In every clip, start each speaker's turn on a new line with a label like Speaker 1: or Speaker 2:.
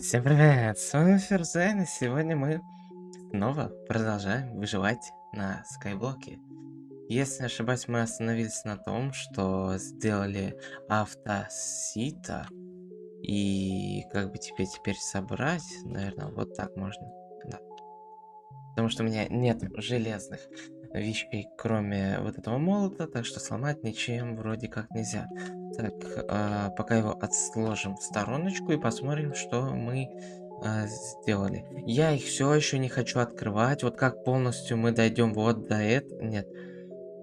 Speaker 1: Всем привет! С вами Ферзен, и сегодня мы снова продолжаем выживать на Скайблоке. Если не ошибаюсь, мы остановились на том, что сделали автосита. И как бы теперь теперь собрать, наверное, вот так можно. Да. Потому что у меня нет железных вещей, кроме вот этого молота, так что сломать ничем вроде как нельзя. Так, э, пока его отсложим в стороночку и посмотрим, что мы э, сделали. Я их все еще не хочу открывать. Вот как полностью мы дойдем вот до этого. Нет.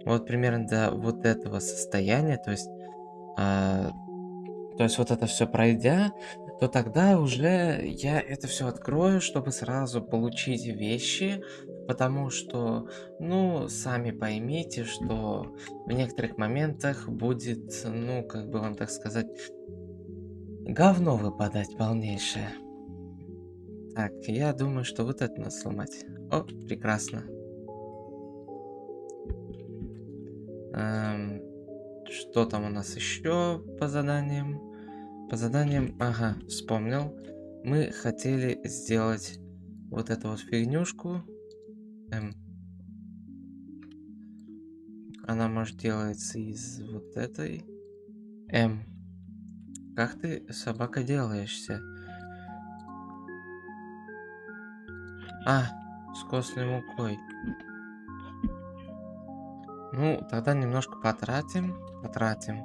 Speaker 1: Вот примерно до вот этого состояния. То есть, э, то есть вот это все пройдя, то тогда уже я это все открою, чтобы сразу получить вещи, Потому что, ну, сами поймите, что в некоторых моментах будет, ну, как бы вам так сказать, говно выпадать полнейшее. Так, я думаю, что вот это надо сломать. О, прекрасно. Эм, что там у нас еще по заданиям? По заданиям, ага, вспомнил. Мы хотели сделать вот эту вот фигнюшку. Она может делается из вот этой. М. Как ты, собака, делаешься? А, с костной мукой. Ну, тогда немножко потратим, потратим.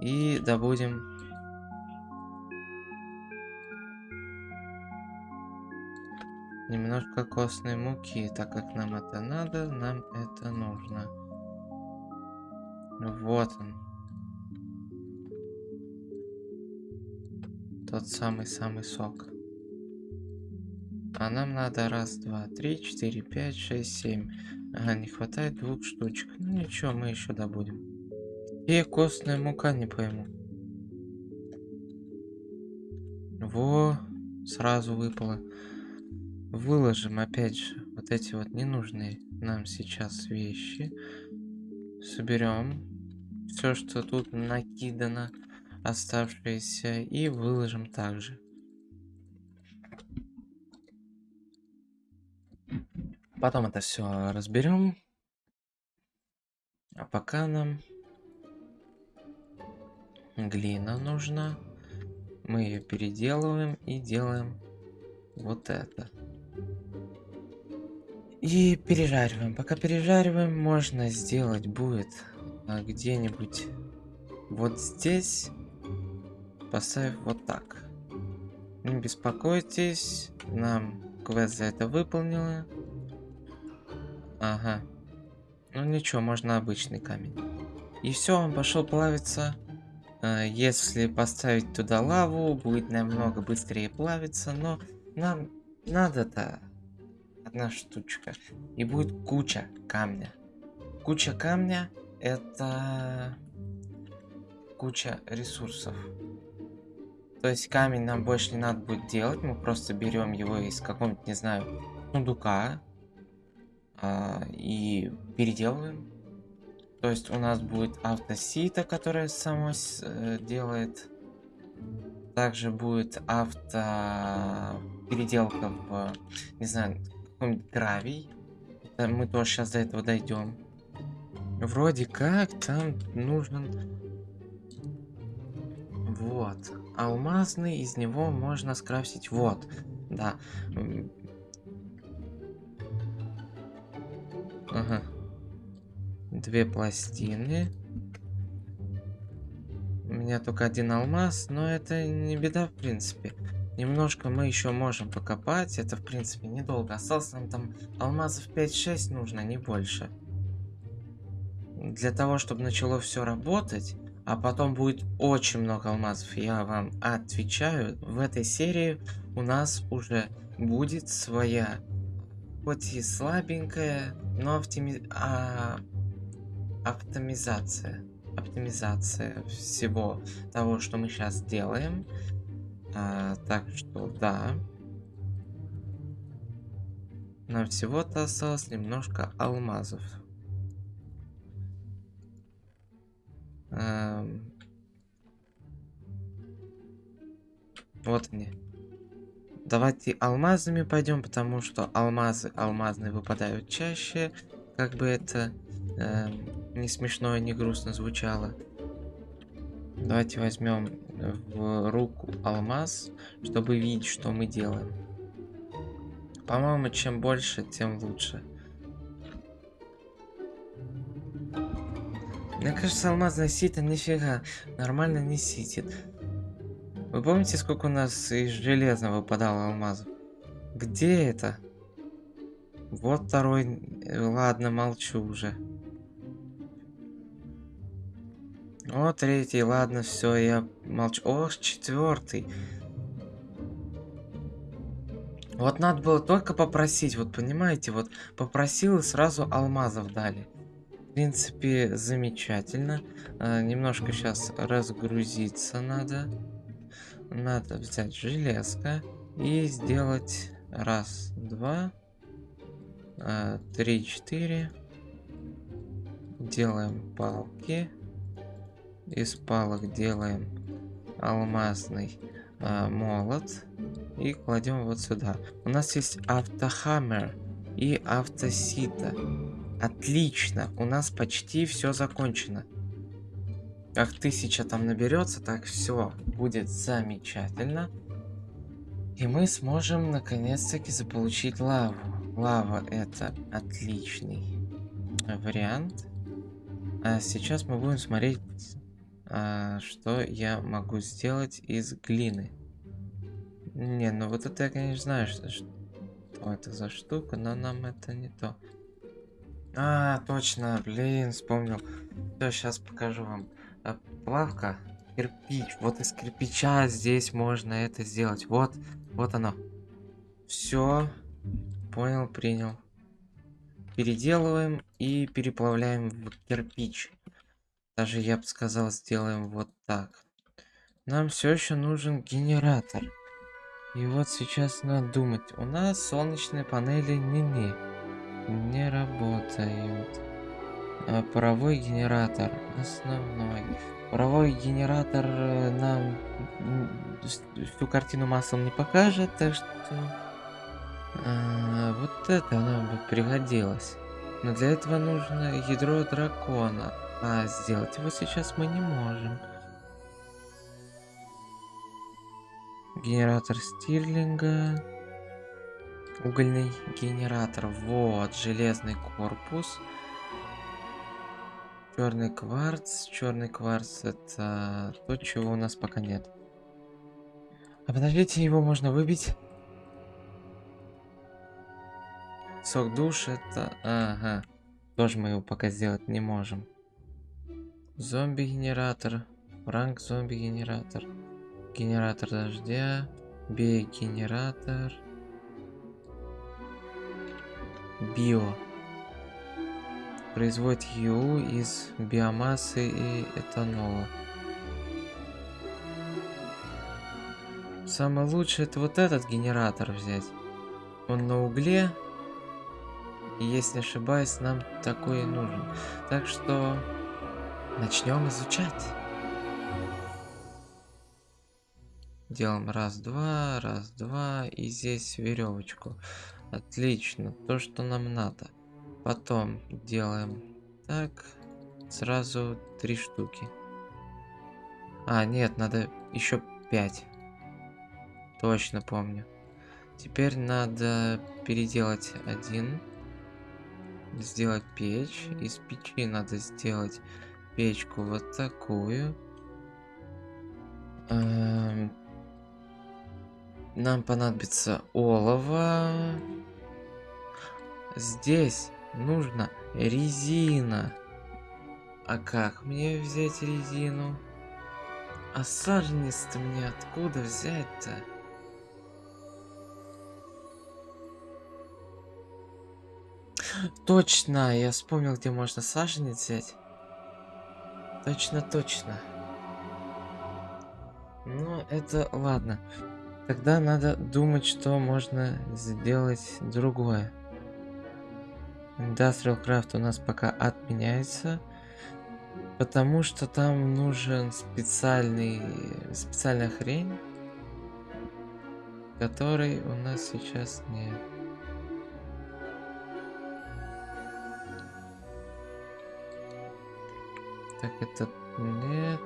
Speaker 1: И добудем Немножко костной муки, так как нам это надо, нам это нужно. Вот он. Тот самый-самый сок. А нам надо раз, два, три, четыре, пять, шесть, семь. Ага, не хватает двух штучек. Ну ничего, мы еще добудем. И костная мука, не пойму. Во, сразу выпало. Выложим опять же вот эти вот ненужные нам сейчас вещи. Соберем все, что тут накидано, оставшееся, и выложим также. Потом это все разберем. А пока нам глина нужна. Мы ее переделываем и делаем вот это. И пережариваем. Пока пережариваем, можно сделать будет а, где-нибудь вот здесь, поставив вот так. Не беспокойтесь, нам квест за это выполнила. Ага. Ну ничего, можно обычный камень. И все, он пошел плавиться. А, если поставить туда лаву, будет намного быстрее плавиться, но нам надо-то одна штучка. И будет куча камня. Куча камня это куча ресурсов. То есть камень нам больше не надо будет делать, мы просто берем его из какого-нибудь, не знаю, сундука а, и переделываем. То есть у нас будет автосита, которая само э, делает. Также будет авто переделка в, не знаю, гравий. Это мы тоже сейчас до этого дойдем. Вроде как там нужен... Вот. Алмазный, из него можно скрафтить. Вот. Да. Ага. Две пластины. У меня только один алмаз, но это не беда в принципе. Немножко мы еще можем покопать. Это, в принципе, недолго. Осталось нам там алмазов 5-6 нужно, не больше. Для того, чтобы начало все работать, а потом будет очень много алмазов, я вам отвечаю, в этой серии у нас уже будет своя, хоть и слабенькая, но оптими... а... оптимизация. Оптимизация всего того, что мы сейчас делаем. А, так что да. Нам всего-то осталось немножко алмазов. Эм... Вот они. давайте алмазами пойдем, потому что алмазы алмазные выпадают чаще. Как бы это э, не смешно и не грустно звучало. Давайте возьмем в руку алмаз, чтобы видеть, что мы делаем. По-моему, чем больше, тем лучше. Мне кажется, алмазная сито нифига нормально не ситит. Вы помните, сколько у нас из железного выпадало алмазов? Где это? Вот второй. Ладно, молчу уже. О, третий, ладно, все, я молчу. О, четвертый. Вот надо было только попросить, вот понимаете, вот попросил и сразу алмазов дали. В принципе, замечательно. А, немножко сейчас разгрузиться надо. Надо взять железка и сделать раз, два, а, три, четыре. Делаем палки. Из палок делаем алмазный а, молот и кладем вот сюда. У нас есть автохаммер и автосита. Отлично, у нас почти все закончено. Как тысяча там наберется, так все будет замечательно. И мы сможем наконец-таки заполучить лаву. Лава это отличный вариант. А сейчас мы будем смотреть, а, что я могу сделать из глины. Не, ну вот это я, конечно, знаю, что, что это за штука, но нам это не то. А, точно, блин, вспомнил. Все, сейчас покажу вам. А, плавка, кирпич. Вот из кирпича здесь можно это сделать. Вот, вот оно. Все, понял, принял. Переделываем и переплавляем в кирпич. Даже я бы сказал, сделаем вот так. Нам все еще нужен генератор. И вот сейчас надо думать. У нас солнечные панели не-не. Не работают. А паровой генератор. Основной. Паровой генератор э, нам всю картину маслом не покажет, так что... А, вот это нам бы пригодилось. Но для этого нужно ядро дракона. А сделать его сейчас мы не можем. Генератор стирлинга. Угольный генератор. Вот, железный корпус. Черный кварц. Черный кварц это то, чего у нас пока нет. А подождите, его можно выбить. Сок душ это... Ага. Тоже мы его пока сделать не можем. Зомби-генератор. Ранг зомби-генератор. Генератор дождя. Биогенератор. Био. Производит ЮУ из биомассы и этанола. Самое лучшее это вот этот генератор взять. Он на угле. И если не ошибаюсь, нам такой и нужен. Так что начнем изучать. Делаем раз-два, раз-два. И здесь веревочку. Отлично. То, что нам надо. Потом делаем так. Сразу три штуки. А, нет, надо еще пять. Точно помню. Теперь надо переделать один. Сделать печь. Из печи надо сделать печку вот такую. Эм, нам понадобится олово. Здесь нужно резина. А как мне взять резину? А саженец-то мне откуда взять-то? Точно, я вспомнил, где можно саженец взять. Точно, точно. Ну, это ладно. Тогда надо думать, что можно сделать другое. Industrial Craft у нас пока отменяется. Потому что там нужен специальный, специальная хрень. Который у нас сейчас нет. Так, этот нет.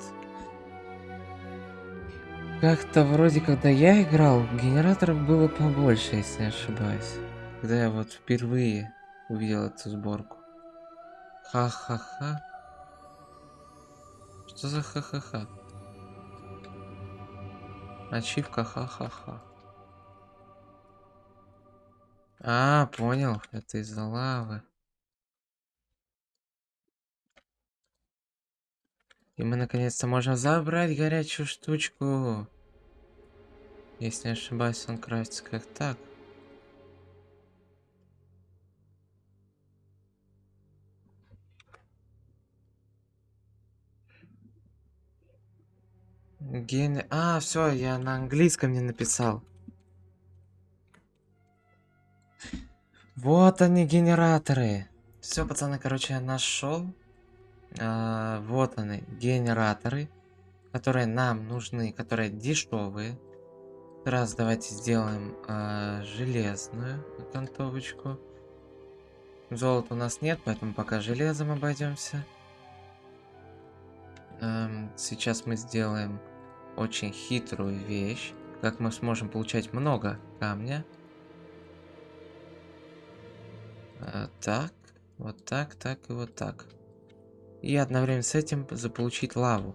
Speaker 1: Как-то вроде, когда я играл, генераторов было побольше, если не ошибаюсь. Когда я вот впервые увидел эту сборку. Ха-ха-ха. Что за ха-ха-ха? Ачивка ха-ха-ха. А, понял. Это из-за лавы. И мы наконец-то можем забрать горячую штучку. Если не ошибаюсь, он крафтится как так. Ген... А, все, я на английском не написал. Вот они, генераторы. Все, пацаны, короче, я нашел. А, вот они, генераторы, которые нам нужны, которые дешевые. Раз давайте сделаем а, железную окантовочку. Золота у нас нет, поэтому пока железом обойдемся. Эм, сейчас мы сделаем очень хитрую вещь. Как мы сможем получать много камня. Э, так, вот так, так и вот так. И одновременно с этим заполучить лаву.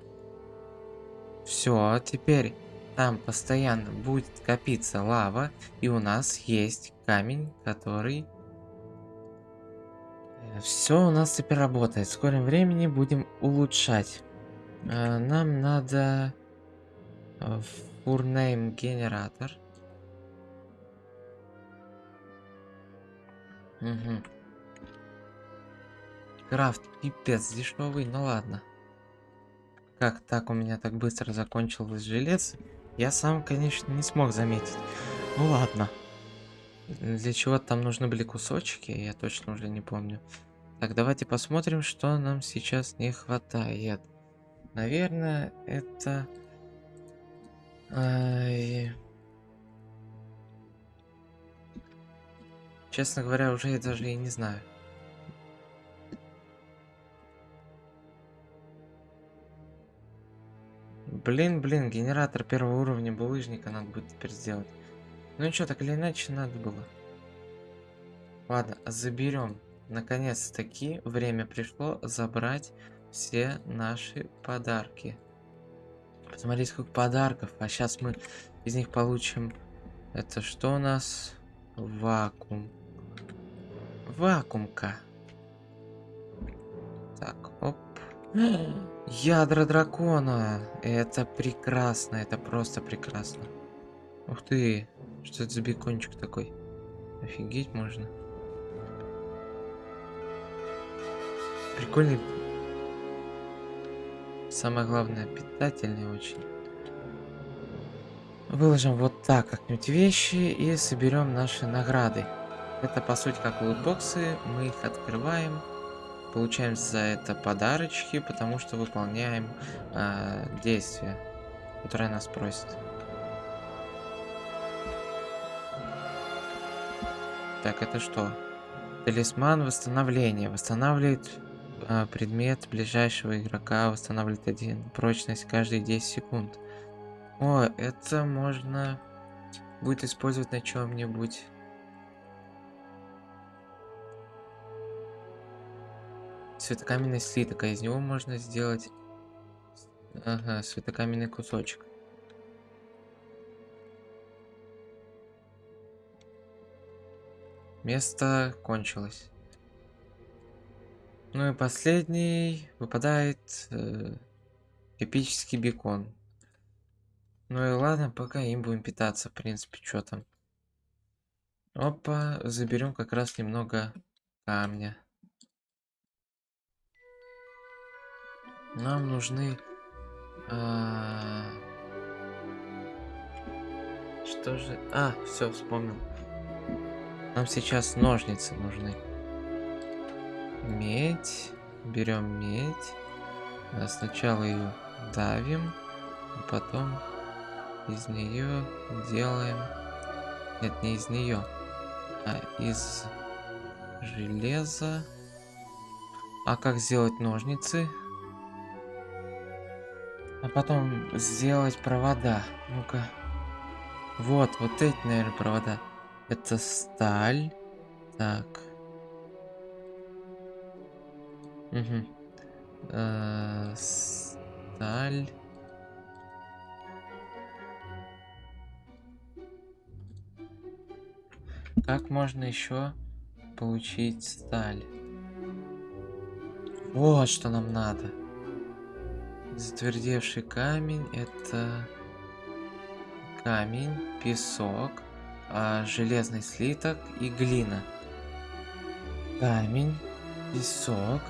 Speaker 1: Все, теперь там постоянно будет копиться лава, и у нас есть камень, который... Э, Все у нас теперь работает. В скором времени будем улучшать. Э, нам надо фурнейм генератор. Угу. Крафт пипец дешевый, ну ладно. Как так у меня так быстро закончилось желез? Я сам, конечно, не смог заметить. Ну ладно. Для чего там нужны были кусочки, я точно уже не помню. Так, давайте посмотрим, что нам сейчас не хватает. Наверное, это... Ай... Честно говоря, уже я даже и не знаю. Блин, блин, генератор первого уровня булыжника надо будет теперь сделать. Ну ничего, так или иначе надо было. Ладно, заберем. Наконец-таки время пришло забрать все наши подарки. Посмотрите, сколько подарков. А сейчас мы из них получим... Это что у нас? Вакуум. Вакуумка. Так. Ядра дракона. Это прекрасно, это просто прекрасно. Ух ты, что это за бекончик такой? Офигеть можно. Прикольный. Самое главное, питательный очень. Выложим вот так как-нибудь вещи и соберем наши награды. Это по сути как лутбоксы, мы их открываем, получаем за это подарочки, потому что выполняем э, действия, которые нас просят. Так, это что? Талисман восстановления. Восстанавливает э, предмет ближайшего игрока, восстанавливает один прочность каждые 10 секунд. О, это можно будет использовать на чем-нибудь. Светокаменный слиток, а из него можно сделать... Ага, светокаменный кусочек. Место кончилось. Ну и последний выпадает э, эпический бекон. Ну и ладно, пока им будем питаться, в принципе, что там. Опа, заберем как раз немного камня. Нам нужны... А... Что же... А, все, вспомнил. Нам сейчас ножницы нужны. Медь. Берем медь. А сначала ее давим, а потом из нее делаем Нет, не из нее, а из железа. А как сделать ножницы? А потом сделать провода. Ну-ка. Вот, вот эти, наверное, провода. Это сталь. Так. Угу. Э -э сталь. Как можно еще получить сталь? Вот что нам надо. Затвердевший камень это камень, песок, а, железный слиток и глина. Камень, песок.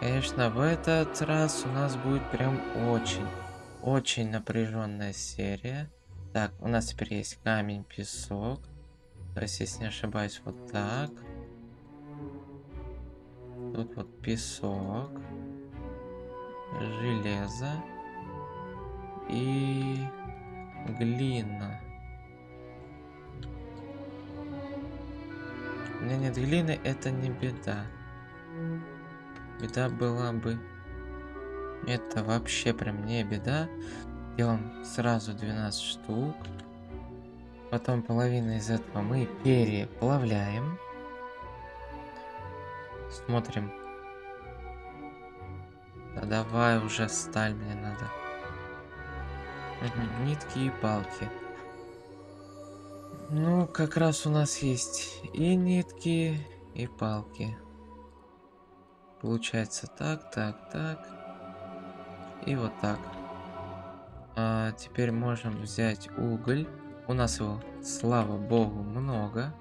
Speaker 1: Конечно, в этот раз у нас будет прям очень, очень напряженная серия. Так, у нас теперь есть камень, песок. То есть, если не ошибаюсь, вот так. Тут вот песок. Железо. И глина. У меня нет глины, это не беда. Беда была бы... Это вообще прям не беда. Делаем сразу 12 штук. Потом половину из этого мы переплавляем. Смотрим. Да давай уже сталь мне надо. Нитки и палки. Ну, как раз у нас есть и нитки, и палки. Получается так, так, так. И вот так. А, теперь можем взять уголь. У нас его, слава богу, много.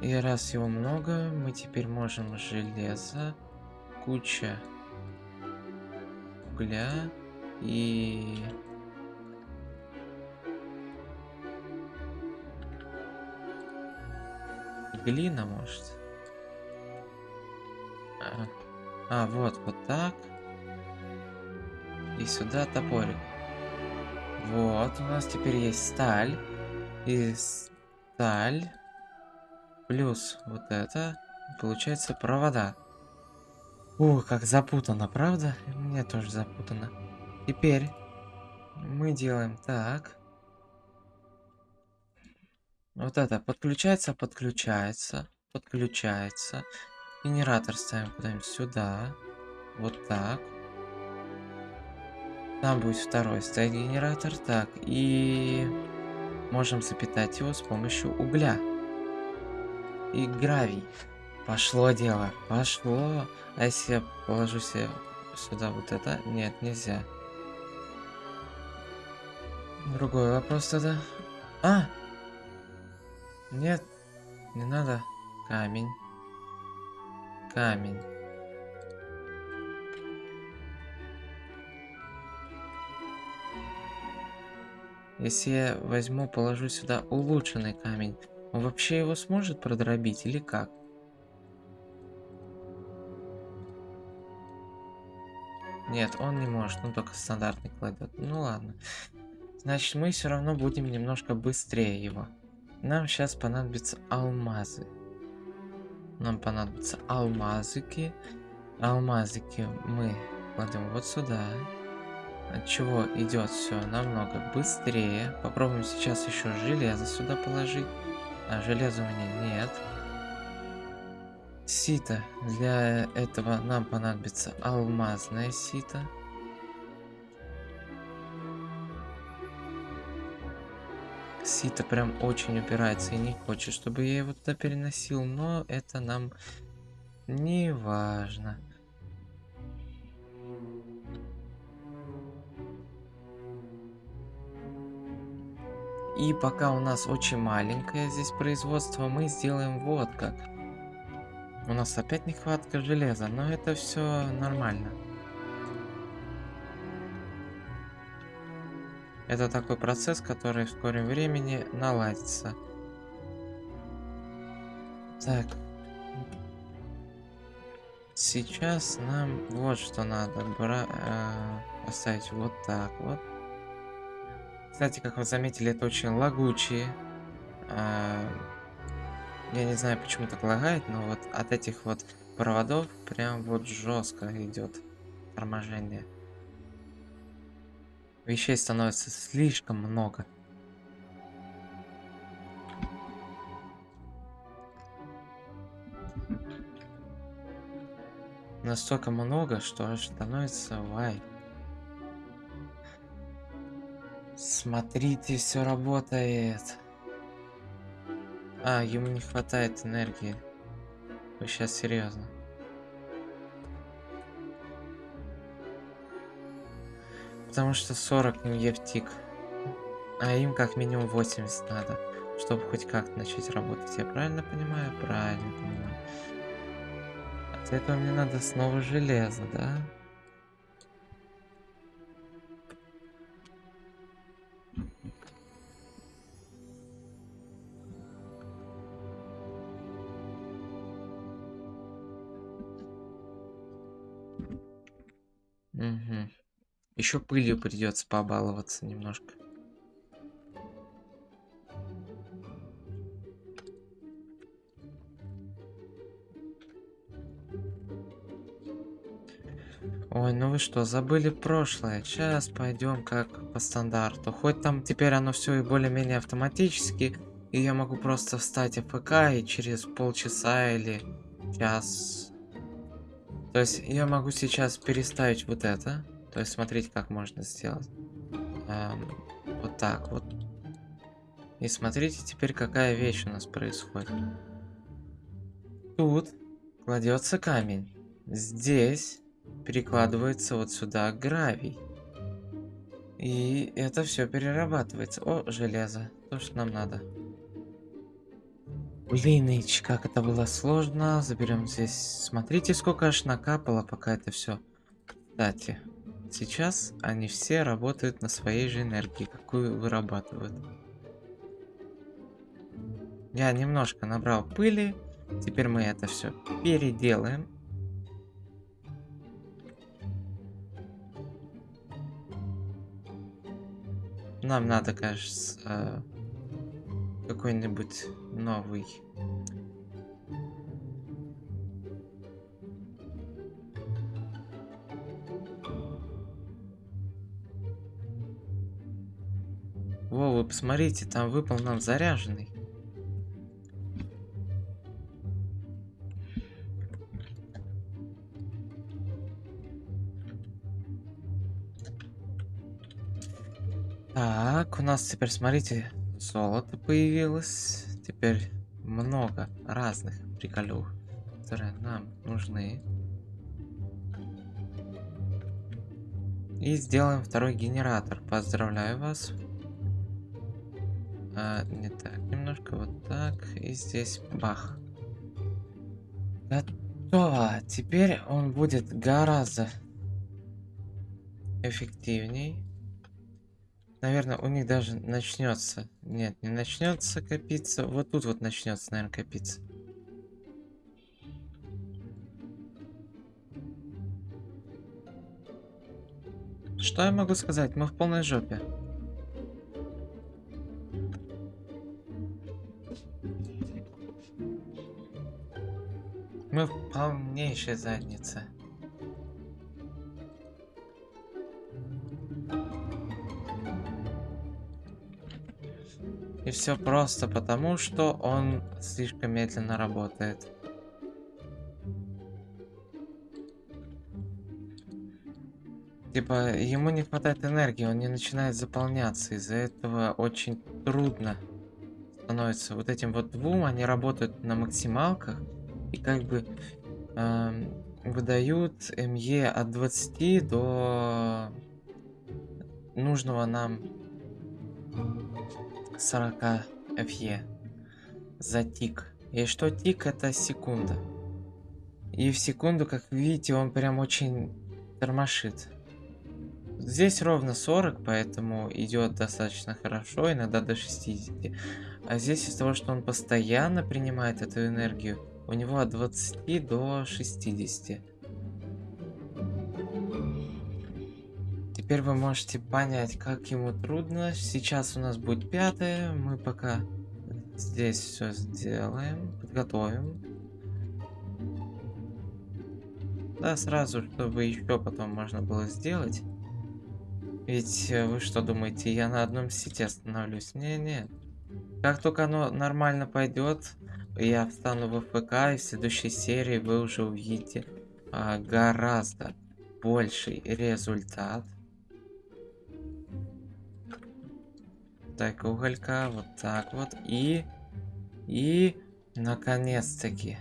Speaker 1: И раз его много, мы теперь можем железо, куча угля и... Глина, может? А, а, вот, вот так. И сюда топорик. Вот, у нас теперь есть сталь. И сталь. Плюс вот это. Получается провода. Ух, как запутано, правда? Мне тоже запутано. Теперь мы делаем так. Вот это подключается, подключается, подключается. Генератор ставим куда-нибудь сюда. Вот так. Там будет второй стоять генератор. Так, и можем запитать его с помощью угля. И гравий. Пошло дело, пошло. А если я положу себе сюда вот это? Нет, нельзя. Другой вопрос тогда. А! Нет, не надо. Камень. Камень. Если я возьму, положу сюда улучшенный камень, он вообще его сможет продробить или как? Нет, он не может, ну только стандартный кладет. Ну ладно. Значит, мы все равно будем немножко быстрее его. Нам сейчас понадобятся алмазы. Нам понадобятся алмазики. Алмазики мы кладем вот сюда. От чего идет все намного быстрее. Попробуем сейчас еще железо сюда положить. А железа у меня нет. Сито. Для этого нам понадобится алмазное сито. Сито прям очень упирается и не хочет, чтобы я его туда переносил, но это нам не важно. И пока у нас очень маленькое здесь производство, мы сделаем вот как. У нас опять нехватка железа, но это все нормально. Это такой процесс, который в скором времени наладится. Так. Сейчас нам вот что надо. Бра э, поставить вот так вот. Кстати, как вы заметили, это очень лагучие. Э, я не знаю, почему так лагает, но вот от этих вот проводов прям вот жестко идет торможение. Вещей становится слишком много. Настолько много, что аж становится вай. Смотрите, все работает. А, ему не хватает энергии. Вы сейчас серьезно? Потому что 40 не в тик. А им как минимум 80 надо, чтобы хоть как-то начать работать. Я правильно понимаю? Правильно понимаю. От этого мне надо снова железо, да? Еще пылью придется побаловаться немножко. Ой, ну вы что, забыли прошлое? Сейчас пойдем как по стандарту. Хоть там теперь оно все и более-менее автоматически, и я могу просто встать в ПК и через полчаса или час то есть я могу сейчас переставить вот это. То есть смотрите, как можно сделать. Эм, вот так вот. И смотрите теперь, какая вещь у нас происходит. Тут кладется камень. Здесь перекладывается вот сюда гравий. И это все перерабатывается. О, железо. То, что нам надо. Блин, как это было сложно. Заберем здесь. Смотрите, сколько аж накапало, пока это все. Кстати, сейчас они все работают на своей же энергии, какую вырабатывают. Я немножко набрал пыли. Теперь мы это все переделаем. Нам надо, кажется, какой-нибудь новый. Посмотрите, там выпал нам заряженный. Так, у нас теперь, смотрите, Золото появилось. Теперь много разных приколюх, которые нам нужны. И сделаем второй генератор. Поздравляю вас. А, не так, немножко вот так. И здесь бах. Готово. Теперь он будет гораздо эффективней. Наверное, у них даже начнется. Нет, не начнется копиться. Вот тут вот начнется, наверное, копиться. Что я могу сказать? Мы в полной жопе. Мы в полнейшей заднице. И все просто потому, что он слишком медленно работает. Типа, ему не хватает энергии, он не начинает заполняться. Из-за этого очень трудно становится. Вот этим вот двум, они работают на максималках. И как бы э, выдают МЕ от 20 до нужного нам 40 FE за тик. И что тик это секунда. И в секунду, как видите, он прям очень тормошит. Здесь ровно 40, поэтому идет достаточно хорошо, иногда до 60. А здесь из-за того, что он постоянно принимает эту энергию, у него от 20 до 60. Теперь вы можете понять, как ему трудно. Сейчас у нас будет пятое. Мы пока здесь все сделаем, подготовим. Да, сразу, чтобы еще потом можно было сделать. Ведь э, вы что думаете, я на одном сети остановлюсь? Не-не. Как только оно нормально пойдет, я встану в ФК, и в следующей серии вы уже увидите а, гораздо больший результат. Так, уголька, вот так вот. И... И... Наконец-таки.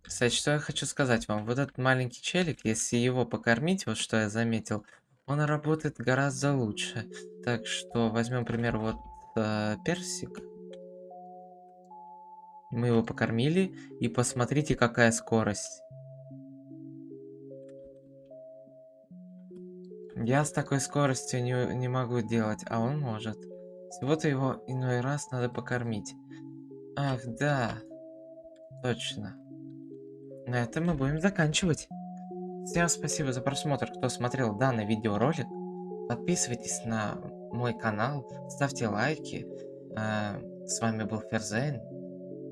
Speaker 1: Кстати, что я хочу сказать вам. Вот этот маленький челик, если его покормить, вот что я заметил, он работает гораздо лучше. Так что возьмем, пример, вот э, персик. Мы его покормили, и посмотрите, какая скорость. Я с такой скоростью не, не могу делать, а он может. Всего-то его иной раз надо покормить. Ах, да. Точно. На этом мы будем заканчивать. Всем спасибо за просмотр, кто смотрел данный видеоролик. Подписывайтесь на мой канал, ставьте лайки. А, с вами был Ферзейн.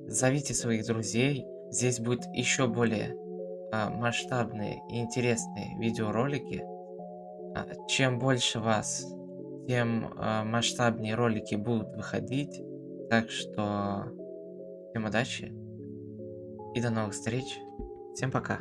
Speaker 1: Зовите своих друзей. Здесь будет еще более а, масштабные и интересные видеоролики. А, чем больше вас, тем а, масштабнее ролики будут выходить. Так что всем удачи и до новых встреч. Всем пока.